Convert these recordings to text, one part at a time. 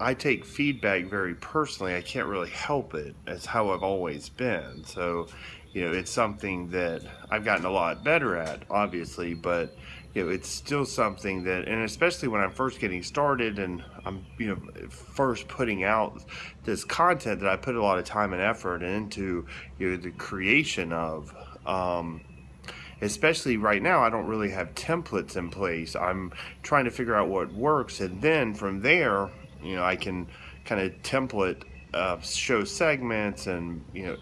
I take feedback very personally. I can't really help it. It's how I've always been. So, you know, it's something that I've gotten a lot better at, obviously, but you know, it's still something that, and especially when I'm first getting started and I'm, you know, first putting out this content that I put a lot of time and effort into, you know, the creation of. Um, especially right now, I don't really have templates in place. I'm trying to figure out what works, and then from there, you know, I can kind of template uh, show segments and you know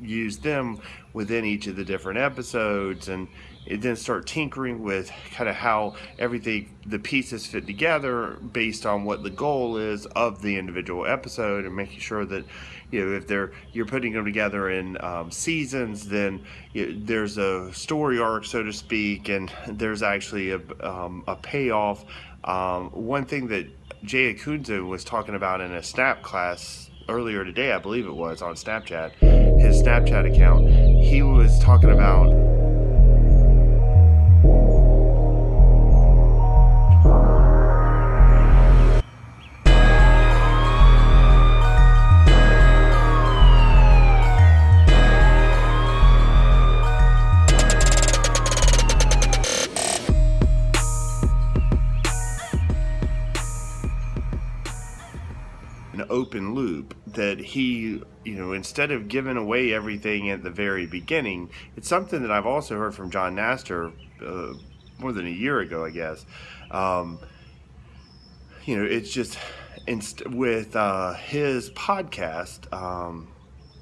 use them within each of the different episodes and then start tinkering with kind of how everything the pieces fit together based on what the goal is of the individual episode and making sure that you know if they're you're putting them together in um, seasons then you know, there's a story arc so to speak and there's actually a, um, a payoff. Um, one thing that Jay Acunzo was talking about in a snap class earlier today, I believe it was, on Snapchat, his Snapchat account, he was talking about open loop that he, you know, instead of giving away everything at the very beginning, it's something that I've also heard from Jon Nastor uh, more than a year ago, I guess. Um, you know, it's just inst- with uh, his podcast. Um,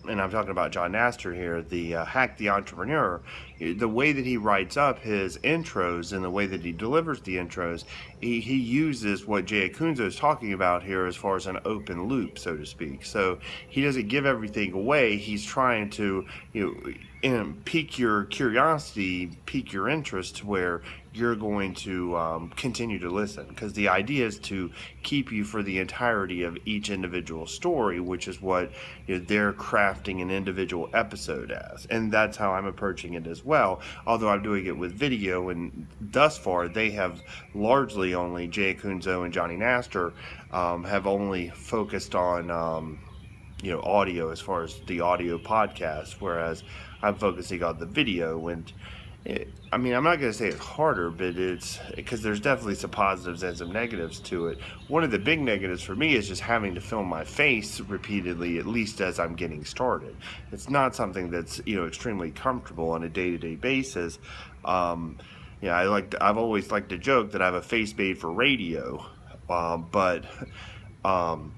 and I'm talking about Jon Nastor here, the uh, Hack the Entrepreneur, the way that he writes up his intros and the way that he delivers the intros, he, he uses what Jay Acunzo is talking about here as far as an open loop, so to speak. So he doesn't give everything away. He's trying to, you know, pique your curiosity, pique your interest to where you're going to um, continue to listen because the idea is to keep you for the entirety of each individual story, which is what you know, they're crafting an individual episode as. And that's how I'm approaching it as although I'm doing it with video. And thus far, they have largely only, Jay Acunzo and Johnny Nastor, um, have only focused on. Um, you know audio as far as the audio podcast whereas i'm focusing on the video and it, I mean, I'm not going to say it's harder, but it's because there's definitely some positives and some negatives to it. One of the big negatives for me is just having to film my face repeatedly, at least as I'm getting started. It's not something that's you know extremely comfortable on a day-to-day basis. Um, yeah, I like to, I've always liked to joke that I have a face made for radio, um, but um,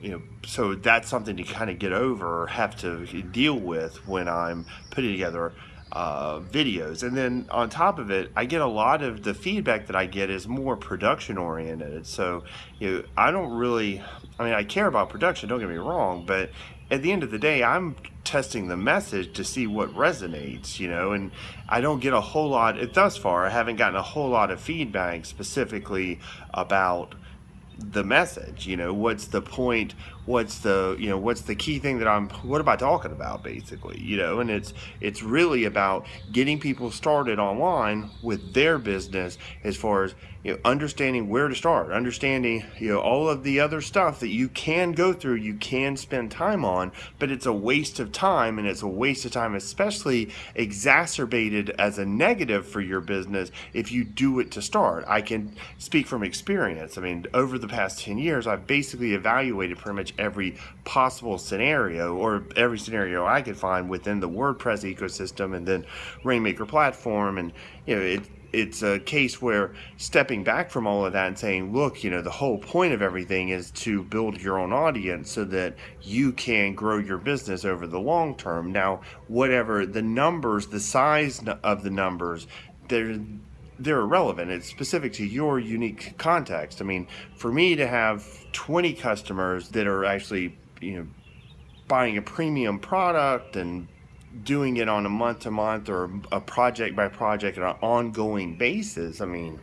you know, so that's something to kind of get over or have to deal with when I'm putting together uh, videos. And then on top of it, I get a lot of the feedback that I get is more production oriented. So, you know, I don't really, I mean, I care about production, don't get me wrong, but at the end of the day, I'm testing the message to see what resonates, you know, and I don't get a whole lot, thus far, I haven't gotten a whole lot of feedback specifically about the message you know what's the point what's the you know what's the key thing that i'm what am i talking about basically you know? And it's it's really about getting people started online with their business as far as you know understanding where to start understanding you know all of the other stuff that you can go through you can spend time on but it's a waste of time and it's a waste of time especially exacerbated as a negative for your business if you do it to start. I can speak from experience. I mean over the past 10 years i've basically evaluated pretty much every possible scenario or every scenario i could find within the wordpress ecosystem and then rainmaker platform and you know it it's a case where stepping back from all of that and saying, look, you know, the whole point of everything is to build your own audience so that you can grow your business over the long term. Now, whatever the numbers, the size of the numbers, they're they're irrelevant. It's specific to your unique context. I mean, for me to have 20 customers that are actually, you know, buying a premium product and doing it on a month to month or a project by project on an ongoing basis, I mean,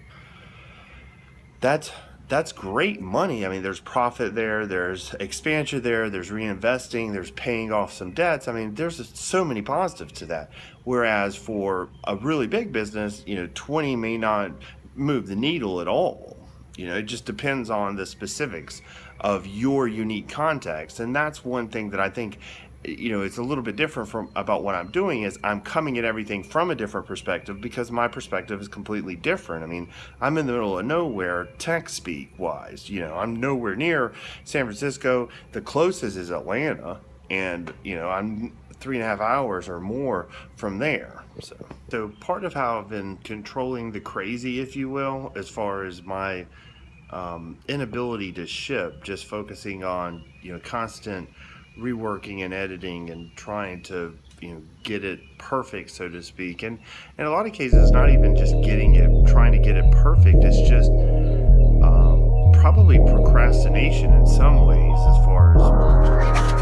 that's that's great money. I mean, there's profit there, there's expansion there, there's reinvesting, there's paying off some debts. I mean, there's so many positives to that. Whereas for a really big business, you know, 20 may not move the needle at all. You know, it just depends on the specifics of your unique context. And that's one thing that I think you know it's a little bit different from about what i'm doing is i'm coming at everything from a different perspective because my perspective is completely different. I mean i'm in the middle of nowhere tech speak wise you know i'm nowhere near san francisco. The closest is atlanta and you know i'm three and a half hours or more from there. So so part of how i've been controlling the crazy if you will as far as my um, inability to ship just focusing on you know constant reworking and editing and trying to you know get it perfect so to speak. And in a lot of cases not even just getting it trying to get it perfect it's just um, probably procrastination in some ways as far as